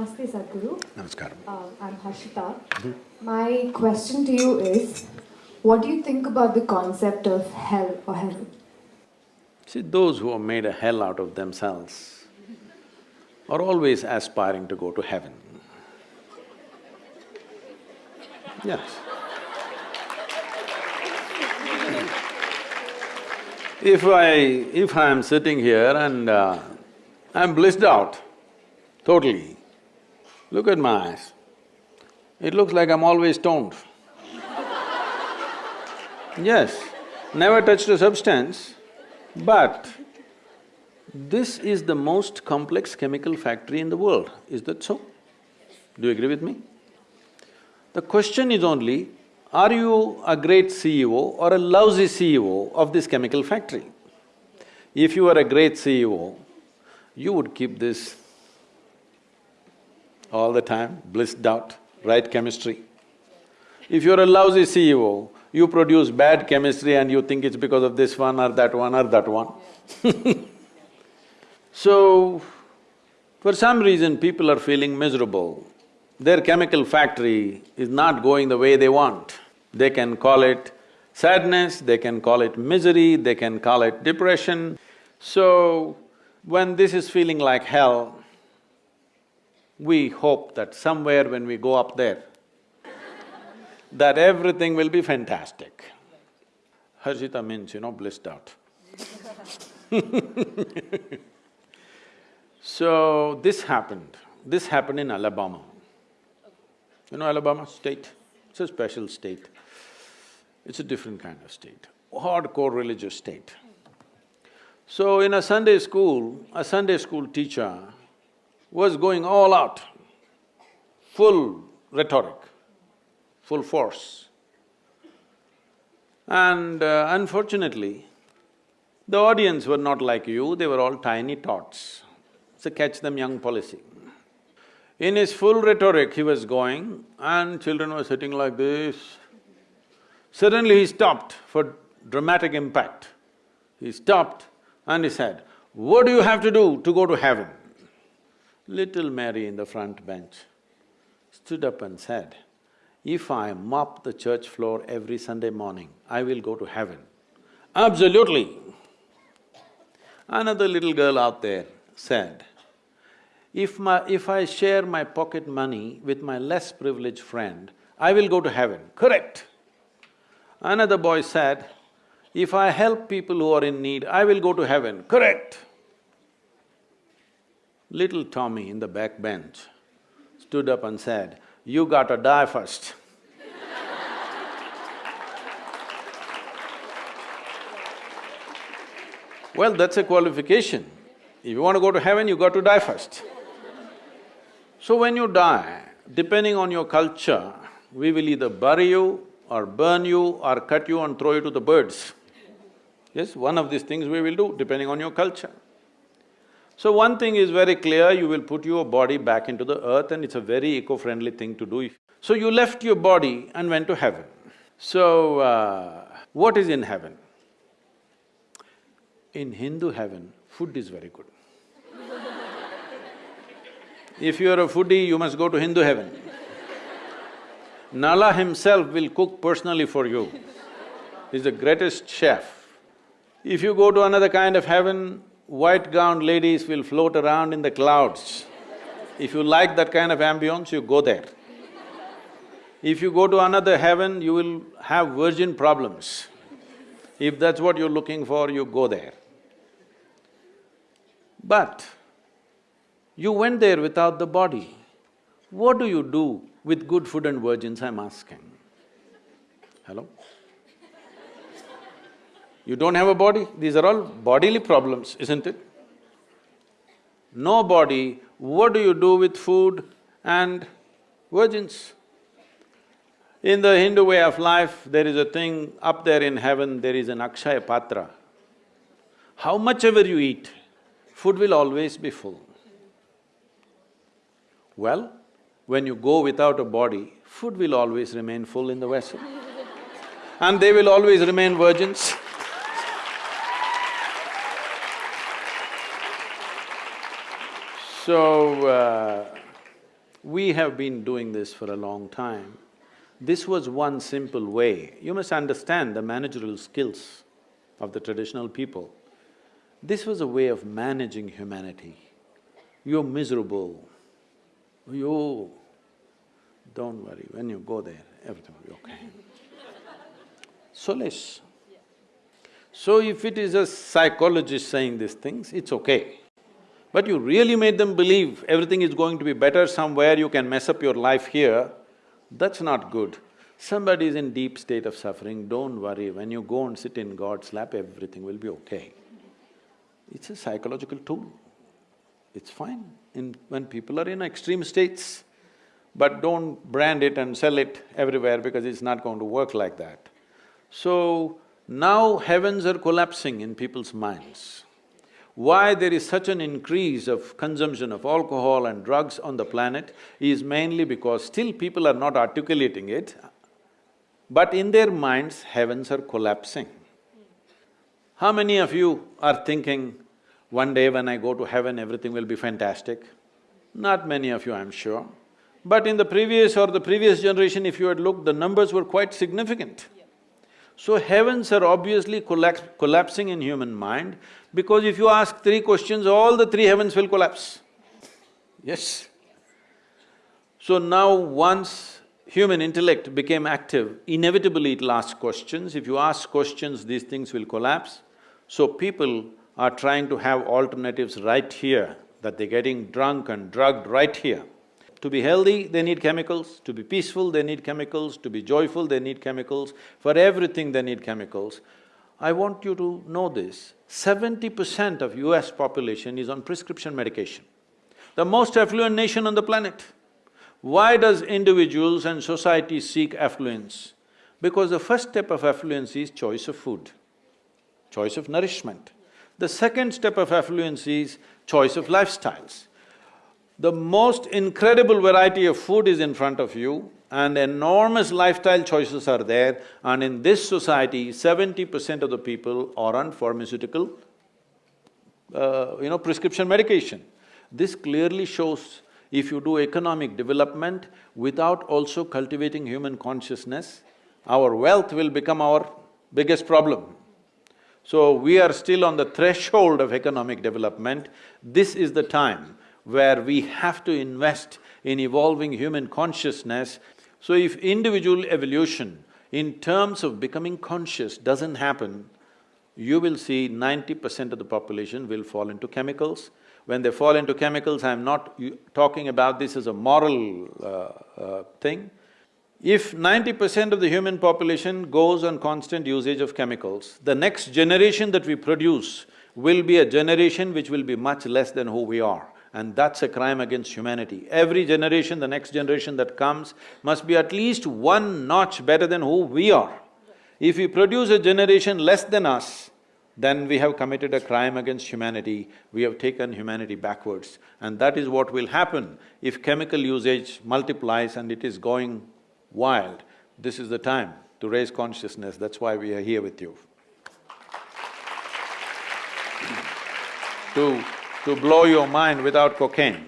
Namaste, Sadhguru. Namaskaram. Uh, I'm Harshita. My question to you is what do you think about the concept of hell or heaven? See, those who have made a hell out of themselves are always aspiring to go to heaven. Yes. If I… if I am sitting here and uh, I'm blissed out totally, look at my eyes. It looks like I'm always stoned. Yes, never touched a substance, but this is the most complex chemical factory in the world, is that so? Do you agree with me? The question is only, are you a great CEO or a lousy CEO of this chemical factory? If you are a great CEO, you would keep this all the time, blissed out, right chemistry. If you're a lousy CEO, you produce bad chemistry and you think it's because of this one or that one or that one So, for some reason people are feeling miserable. Their chemical factory is not going the way they want. They can call it sadness, they can call it misery, they can call it depression. So, when this is feeling like hell, we hope that somewhere when we go up there, that everything will be fantastic. Harshita means, you know, blissed out So, this happened. This happened in Alabama. You know Alabama state? It's a special state. It's a different kind of state, hardcore religious state. So in a Sunday school, a Sunday school teacher was going all out, full rhetoric, full force. And uh, unfortunately, the audience were not like you, they were all tiny tots. It's a catch them young policy. In his full rhetoric, he was going and children were sitting like this. Suddenly he stopped for dramatic impact. He stopped and he said, what do you have to do to go to heaven? Little Mary in the front bench stood up and said, if I mop the church floor every Sunday morning, I will go to heaven. Absolutely. Another little girl out there said, if my… if I share my pocket money with my less privileged friend, I will go to heaven. Correct. Another boy said, if I help people who are in need, I will go to heaven. Correct. Little Tommy in the back bench stood up and said, you gotta die first. well, that's a qualification. If you want to go to heaven, you got to die first. So when you die, depending on your culture, we will either bury you or burn you or cut you and throw you to the birds. Yes, one of these things we will do, depending on your culture. So one thing is very clear, you will put your body back into the earth and it's a very eco-friendly thing to do. So you left your body and went to heaven. So, uh, what is in heaven? In Hindu heaven, food is very good. if you are a foodie, you must go to Hindu heaven. Nala himself will cook personally for you. He's the greatest chef. If you go to another kind of heaven, white-gowned ladies will float around in the clouds. If you like that kind of ambience, you go there. If you go to another heaven, you will have virgin problems. If that's what you're looking for, you go there. But you went there without the body. What do you do with good food and virgins, I'm asking? Hello? You don't have a body, these are all bodily problems, isn't it? No body, what do you do with food and virgins? In the Hindu way of life, there is a thing, up there in heaven, there is an Akshaya Patra. How much ever you eat, food will always be full. Well, when you go without a body, food will always remain full in the vessel. and they will always remain virgins. So, uh, We have been doing this for a long time. This was one simple way. You must understand the managerial skills of the traditional people. This was a way of managing humanity. You're miserable, you… Don't worry, when you go there, everything will be okay. Solace. So if it is a psychologist saying these things, it's okay. But you really made them believe everything is going to be better somewhere, you can mess up your life here, that's not good. Somebody is in deep state of suffering, don't worry, when you go and sit in God's lap, everything will be okay. It's a psychological tool. It's fine in… when people are in extreme states, but don't brand it and sell it everywhere because it's not going to work like that. So, now heavens are collapsing in people's minds. Why there is such an increase of consumption of alcohol and drugs on the planet is mainly because still people are not articulating it, but in their minds, heavens are collapsing. How many of you are thinking, one day when I go to heaven, everything will be fantastic? Not many of you, I'm sure. But in the previous or the previous generation, if you had looked, the numbers were quite significant. So heavens are obviously collapsing in human mind because if you ask three questions, all the three heavens will collapse. Yes. So now once human intellect became active, inevitably it'll ask questions. If you ask questions, these things will collapse. So people are trying to have alternatives right here, that they're getting drunk and drugged right here. To be healthy, they need chemicals, to be peaceful, they need chemicals, to be joyful, they need chemicals, for everything they need chemicals. I want you to know this, seventy percent of US population is on prescription medication. The most affluent nation on the planet. Why does individuals and society seek affluence? Because the first step of affluence is choice of food, choice of nourishment. The second step of affluence is choice of lifestyles. The most incredible variety of food is in front of you and enormous lifestyle choices are there and in this society, seventy percent of the people are on pharmaceutical, uh, you know, prescription medication. This clearly shows if you do economic development without also cultivating human consciousness, our wealth will become our biggest problem. So we are still on the threshold of economic development. This is the time where we have to invest in evolving human consciousness. So if individual evolution in terms of becoming conscious doesn't happen, you will see ninety percent of the population will fall into chemicals. When they fall into chemicals, I'm not talking about this as a moral uh, uh, thing. If ninety percent of the human population goes on constant usage of chemicals, the next generation that we produce will be a generation which will be much less than who we are and that's a crime against humanity. Every generation, the next generation that comes, must be at least one notch better than who we are. If we produce a generation less than us, then we have committed a crime against humanity, we have taken humanity backwards. And that is what will happen if chemical usage multiplies and it is going wild. This is the time to raise consciousness, that's why we are here with you. to to blow your mind without cocaine.